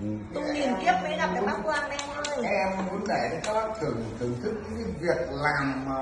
Ừ. Tung nghìn kiếp mới gặp được bác Quang đây anh ơi em muốn để cho các bác thưởng thưởng thức những cái việc làm mà